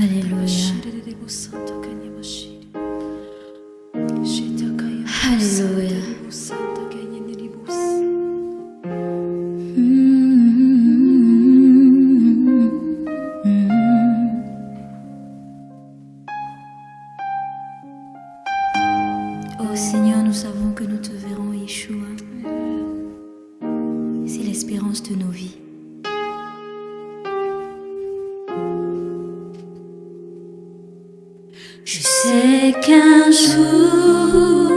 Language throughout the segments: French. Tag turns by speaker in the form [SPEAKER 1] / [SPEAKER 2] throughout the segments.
[SPEAKER 1] Alléluia. Alléluia. Oh Seigneur, nous savons que nous te verrons, Yeshua. C'est l'espérance de nos vies. Qu'un jour,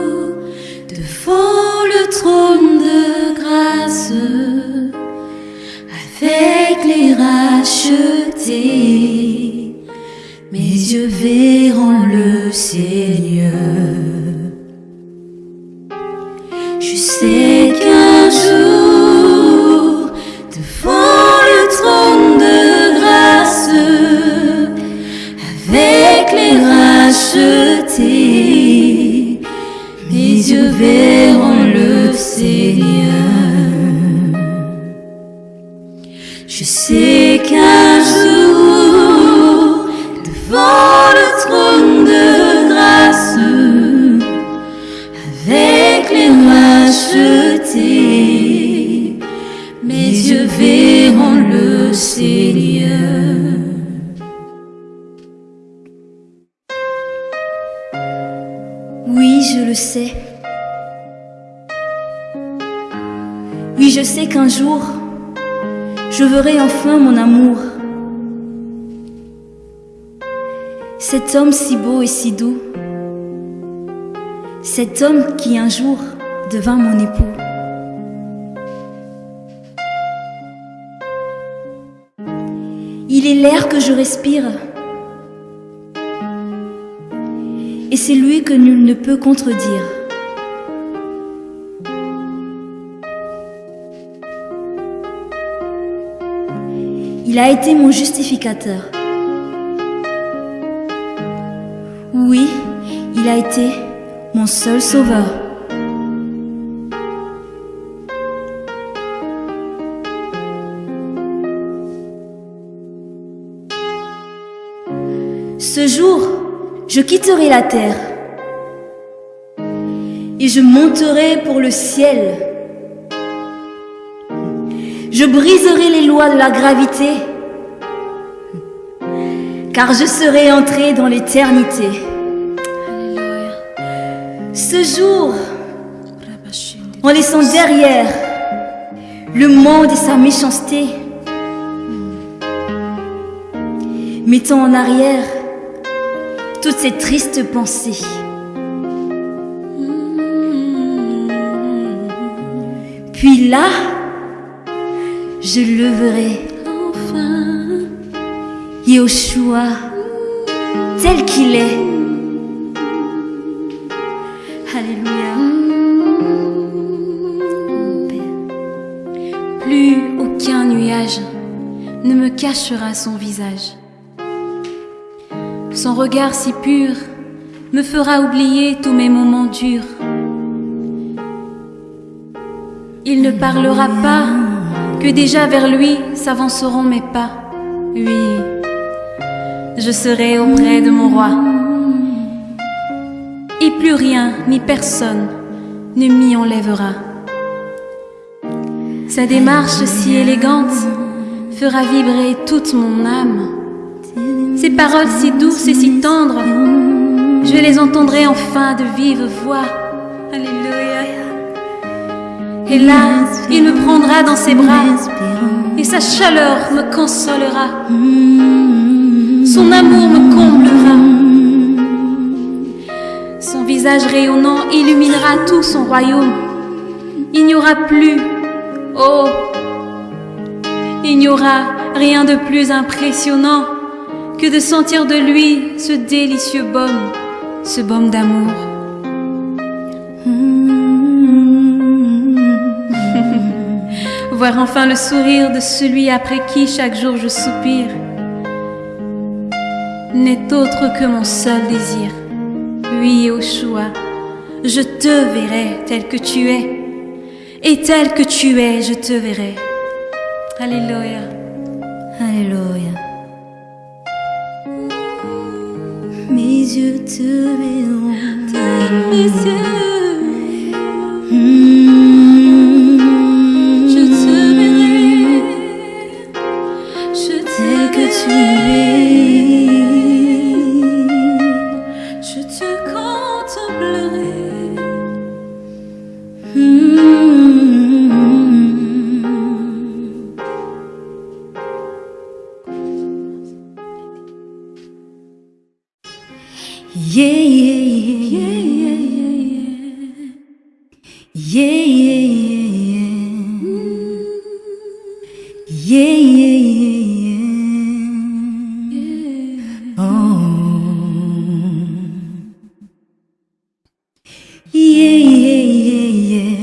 [SPEAKER 1] devant le trône de grâce, avec les rachetés, mes yeux verront le Seigneur. Je sais qu'un jour, mes yeux verront le Seigneur. Je sais qu'un Oui, je le sais. Oui, je sais qu'un jour, je verrai enfin mon amour. Cet homme si beau et si doux. Cet homme qui un jour devint mon époux. Il est l'air que je respire. Et c'est lui que nul ne peut contredire. Il a été mon justificateur. Oui, il a été mon seul sauveur. Ce jour, je quitterai la terre et je monterai pour le ciel. Je briserai les lois de la gravité, car je serai entré dans l'éternité. Ce jour, en laissant derrière le monde et sa méchanceté, mettant en arrière toutes ces tristes pensées. Puis là, je leverai enfin Yahushua tel qu'il est. Alléluia.
[SPEAKER 2] Plus aucun nuage ne me cachera son visage. Son regard si pur me fera oublier tous mes moments durs. Il ne parlera pas que déjà vers lui s'avanceront mes pas. Oui, je serai auprès de mon roi. Et plus rien ni personne ne m'y enlèvera. Sa démarche si élégante fera vibrer toute mon âme. Ses paroles si douces et si tendres, je les entendrai enfin de vive voix. Alléluia. Et là, il me prendra dans ses bras et sa chaleur me consolera. Son amour me comblera. Son visage rayonnant illuminera tout son royaume. Il n'y aura plus, oh, il n'y aura rien de plus impressionnant que de sentir de lui ce délicieux baume, ce baume d'amour. Voir enfin le sourire de celui après qui chaque jour je soupire n'est autre que mon seul désir. Oui, Oshua, je te verrai tel que tu es, et tel que tu es, je te verrai. Alléluia.
[SPEAKER 1] Alléluia. Yeux te verront.
[SPEAKER 2] Mes Yeah,
[SPEAKER 1] yeah,
[SPEAKER 2] yeah, yeah. Yeah,
[SPEAKER 1] yeah, yeah, yeah. Oh. Yeah, yeah, yeah, yeah.